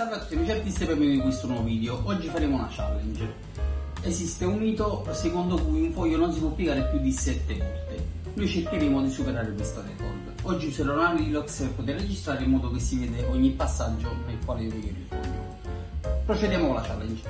Salve a tutti amici artisti e benvenuti in questo nuovo video. Oggi faremo una challenge. Esiste un mito secondo cui un foglio non si può piegare più di 7 volte. Noi cercheremo di superare questo record. Oggi userò una Lilox per poter registrare in modo che si vede ogni passaggio nel quale io piegherò il foglio. Procediamo con la challenge.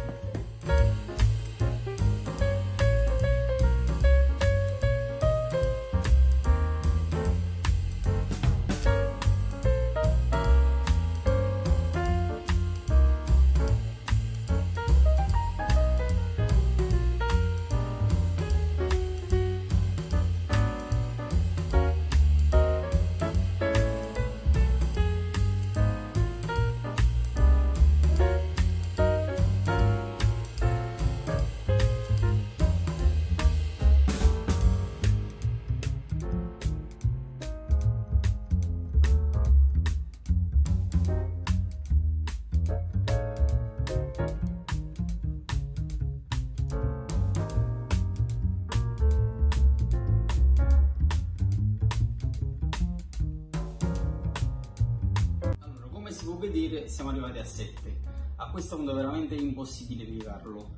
Vedere siamo arrivati a 7. A questo punto è veramente impossibile piegarlo,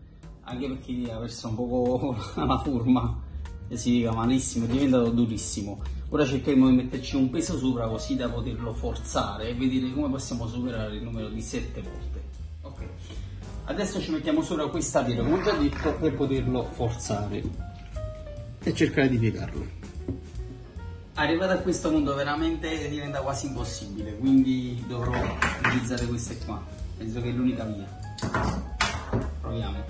anche perché ha perso un po' la forma e si piega malissimo, è diventato durissimo. Ora cercheremo di metterci un peso sopra così da poterlo forzare e vedere come possiamo superare il numero di 7 volte. Ok, adesso ci mettiamo sopra questa pietra, come ho già detto, per poterlo forzare e cercare di piegarlo. Arrivato a questo punto veramente diventa quasi impossibile, quindi dovrò utilizzare queste qua. Penso che è l'unica via. Proviamo.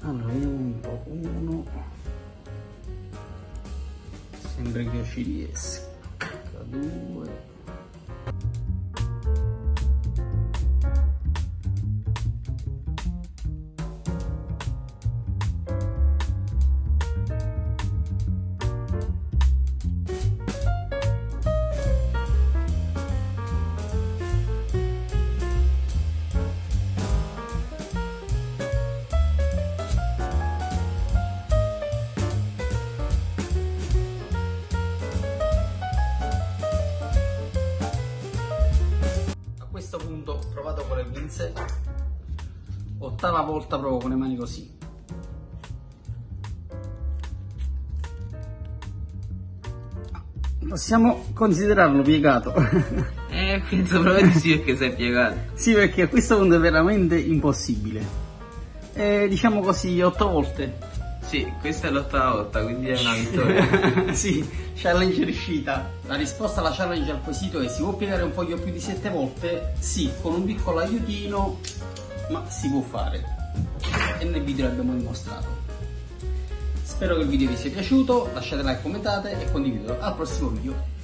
Allora, vediamo un po'. Uno. Sembra che io ci riesca. Due. Con le pinze, ottava volta provo con le mani così. Possiamo considerarlo piegato. Eh, penso proprio di sì perché sei piegato. sì, perché a questo punto è veramente impossibile. Eh, diciamo così, otto volte. Sì, questa è l'ottava volta, quindi è una vittoria. sì, challenge riuscita. La risposta alla challenge al quesito è si può piegare un foglio più di sette volte? Sì, con un piccolo aiutino, ma si può fare. E nel video l'abbiamo dimostrato. Spero che il video vi sia piaciuto, lasciate like, commentate e condividetelo. Al prossimo video.